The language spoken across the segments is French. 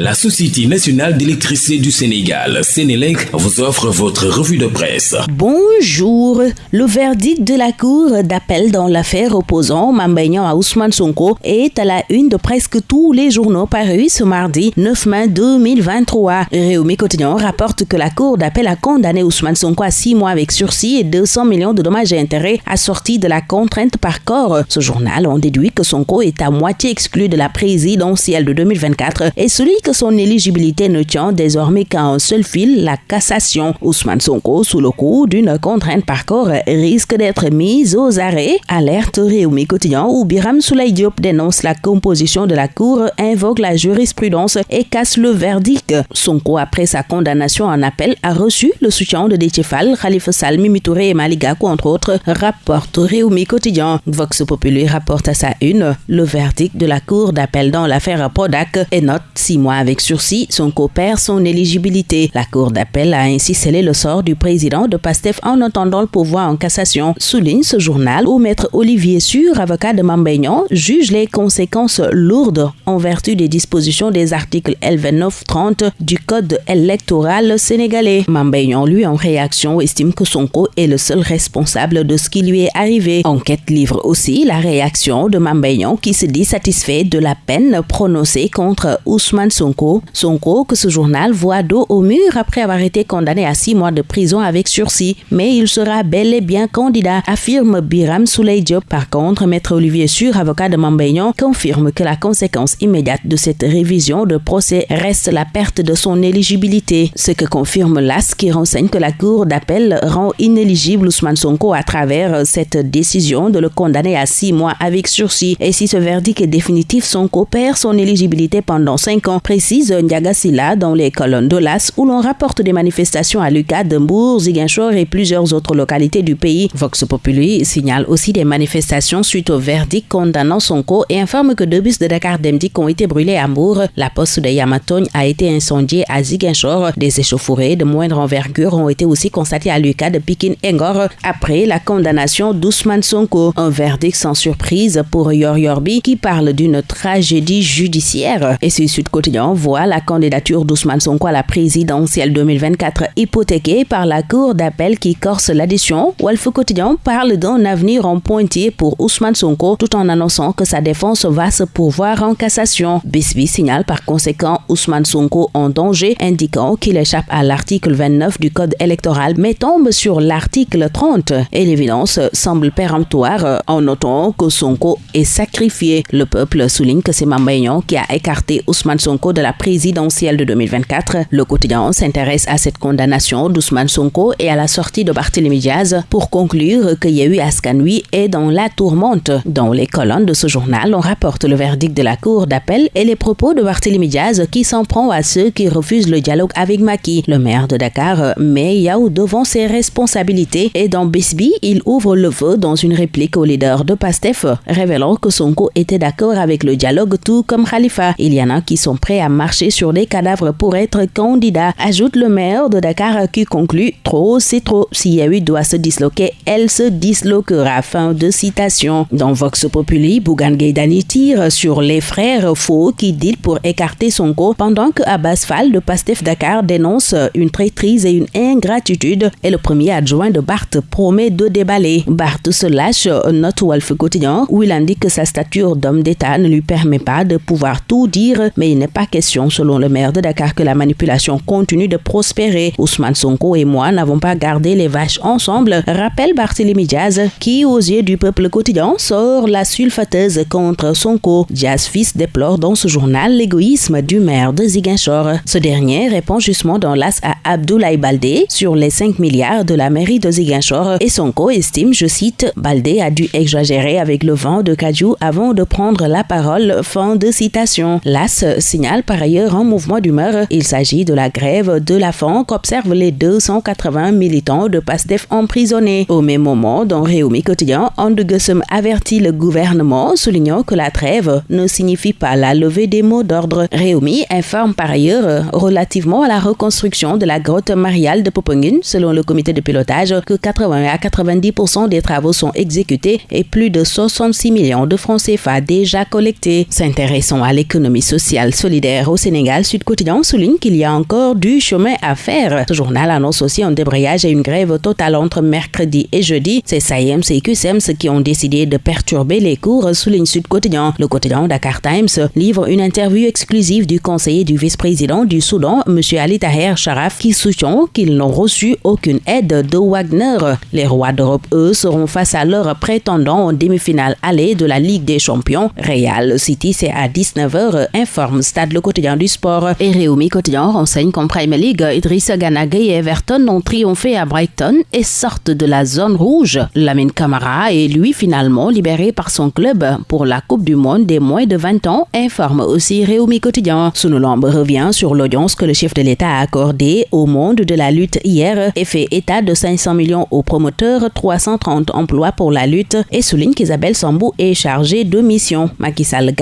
La Société nationale d'électricité du Sénégal, Sénélec, vous offre votre revue de presse. Bonjour. Le verdict de la Cour d'appel dans l'affaire opposant Mambaignan à Ousmane Sonko est à la une de presque tous les journaux parus ce mardi 9 mai 2023. Réumi Quotidien rapporte que la Cour d'appel a condamné Ousmane Sonko à 6 mois avec sursis et 200 millions de dommages et intérêts assortis de la contrainte par corps. Ce journal en déduit que Sonko est à moitié exclu de la présidentielle de 2024 et celui son éligibilité ne tient désormais qu'à un seul fil, la cassation. Ousmane Sonko, sous le coup d'une contrainte par corps, risque d'être mis aux arrêts. Alerte Réumi Quotidien où Biram Soulay Diop dénonce la composition de la Cour, invoque la jurisprudence et casse le verdict. Sonko, après sa condamnation en appel, a reçu le soutien de Détchefal, Khalifa Salmi, Mitouré et Maligakou, entre autres, rapporte Réumi Quotidien. Vox Populi rapporte à sa une le verdict de la Cour d'appel dans l'affaire Podak et note six mois avec sursis, son perd son éligibilité. La Cour d'appel a ainsi scellé le sort du président de PASTEF en attendant le pouvoir en cassation, souligne ce journal où Maître Olivier Sûr, avocat de Mambéignan, juge les conséquences lourdes en vertu des dispositions des articles L29-30 du Code électoral sénégalais. Mambéignan, lui, en réaction, estime que Sonko est le seul responsable de ce qui lui est arrivé. Enquête livre aussi la réaction de Mambéignan qui se dit satisfait de la peine prononcée contre Ousmane Sonko Sonko. Que ce journal voit dos au mur après avoir été condamné à six mois de prison avec sursis. Mais il sera bel et bien candidat, affirme Biram Souley Diop. Par contre, Maître Olivier Sur, avocat de Mambéignan, confirme que la conséquence immédiate de cette révision de procès reste la perte de son éligibilité. Ce que confirme l'AS qui renseigne que la Cour d'appel rend inéligible Ousmane Sonko à travers cette décision de le condamner à six mois avec sursis. Et si ce verdict est définitif, Sonko perd son éligibilité pendant cinq ans précise Ndiaga dans les colonnes de l'As où l'on rapporte des manifestations à Lucas, Dembourg, Ziguinchor et plusieurs autres localités du pays. Vox Populi signale aussi des manifestations suite au verdict condamnant Sonko et informe que deux bus de Dakar Demdik ont été brûlés à Mour. La poste de Yamatogne a été incendiée à Ziguinchor. Des échauffourées de moindre envergure ont été aussi constatées à Lucas de Pikin Engor après la condamnation d'Ousmane Sonko. Un verdict sans surprise pour Yor Yorbi qui parle d'une tragédie judiciaire. Et c'est Sud Quotidien voit la candidature d'Ousmane Sonko à la présidentielle 2024 hypothéquée par la Cour d'appel qui corse l'addition. Wolf Quotidien parle d'un avenir en pointier pour Ousmane Sonko tout en annonçant que sa défense va se pourvoir en cassation. Bisby signale par conséquent Ousmane Sonko en danger, indiquant qu'il échappe à l'article 29 du Code électoral mais tombe sur l'article 30. Et l'évidence semble péremptoire en notant que Sonko est sacrifié. Le peuple souligne que c'est Mambayan qui a écarté Ousmane Sonko de la présidentielle de 2024, le quotidien s'intéresse à cette condamnation d'Ousmane Sonko et à la sortie de Barthélémy Diaz pour conclure que Yehu Askanui est dans la tourmente. Dans les colonnes de ce journal, on rapporte le verdict de la cour d'appel et les propos de Barthélémy Diaz qui s'en prend à ceux qui refusent le dialogue avec Maki. Le maire de Dakar met Yahou devant ses responsabilités et dans Bisby, il ouvre le feu dans une réplique au leader de PASTEF, révélant que Sonko était d'accord avec le dialogue tout comme Khalifa. Il y en a qui sont prêts à marcher sur des cadavres pour être candidat, ajoute le maire de Dakar qui conclut Trop, c'est trop. Si Yahu doit se disloquer, elle se disloquera. Fin de citation. Dans Vox Populi, Bougan Gaydani tire sur les frères faux qui dit pour écarter son co pendant que Abbas Fall de Pastef Dakar dénonce une traîtrise et une ingratitude et le premier adjoint de Barthes promet de déballer. Barthes se lâche, note Wolf quotidien, où il indique que sa stature d'homme d'État ne lui permet pas de pouvoir tout dire, mais il n'est pas question, selon le maire de Dakar, que la manipulation continue de prospérer. Ousmane Sonko et moi n'avons pas gardé les vaches ensemble, rappelle Barthélémy Diaz, qui, aux yeux du peuple quotidien, sort la sulfateuse contre Sonko. Diaz fils déplore dans ce journal l'égoïsme du maire de Ziguinchor. Ce dernier répond justement dans l'as à Abdoulaye Baldé sur les 5 milliards de la mairie de Ziguinchor et Sonko estime, je cite, Baldé a dû exagérer avec le vent de Kajou avant de prendre la parole. Fin de citation. L'as signale par ailleurs un mouvement d'humeur. Il s'agit de la grève de la faim qu'observent les 280 militants de PASTEF emprisonnés. Au même moment, dans Réumi Quotidien, Andegussem avertit le gouvernement, soulignant que la trêve ne signifie pas la levée des mots d'ordre. Réumi informe par ailleurs relativement à la reconstruction de la grotte mariale de Popongine, selon le comité de pilotage, que 80 à 90% des travaux sont exécutés et plus de 66 millions de francs CFA déjà collectés. S'intéressant à l'économie sociale solidaire au Sénégal, Sud Quotidien souligne qu'il y a encore du chemin à faire. Ce journal annonce aussi un débrayage et une grève totale entre mercredi et jeudi. C'est SAIEMS et QSEMS qui ont décidé de perturber les cours, souligne Sud Quotidien. Le quotidien Dakar Times livre une interview exclusive du conseiller du vice-président du Soudan, M. Ali Taher Sharaf, qui soutient qu'ils n'ont reçu aucune aide de Wagner. Les rois d'Europe, eux, seront face à leurs prétendants en demi-finale allée de la Ligue des Champions. Real City, c'est à 19h, informe Stade le quotidien du sport. Et Réumi quotidien renseigne qu'en Premier League, Idrissa Ganagay et Everton ont triomphé à Brighton et sortent de la zone rouge. Lamine Camara est lui finalement libéré par son club pour la Coupe du Monde des moins de 20 ans, informe aussi Réumi quotidien. Sunulamb revient sur l'audience que le chef de l'État a accordée au monde de la lutte hier et fait état de 500 millions aux promoteurs, 330 emplois pour la lutte et souligne qu'Isabelle Sambou est chargée de mission. Macky Sall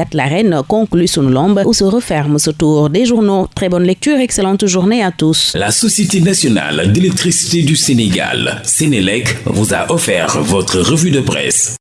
conclut Sunulamb où se referme ce tour des journaux. Très bonne lecture, excellente journée à tous. La Société nationale d'électricité du Sénégal, Sénélec, vous a offert votre revue de presse.